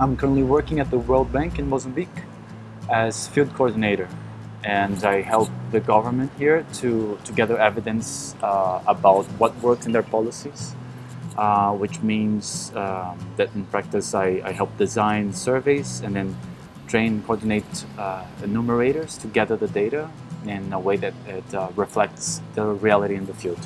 I'm currently working at the World Bank in Mozambique as field coordinator and I help the government here to, to gather evidence uh, about what works in their policies uh, which means um, that in practice I, I, help design surveys and then train coordinate uh, enumerators to gather the data in a way that it uh, reflects the reality in the field.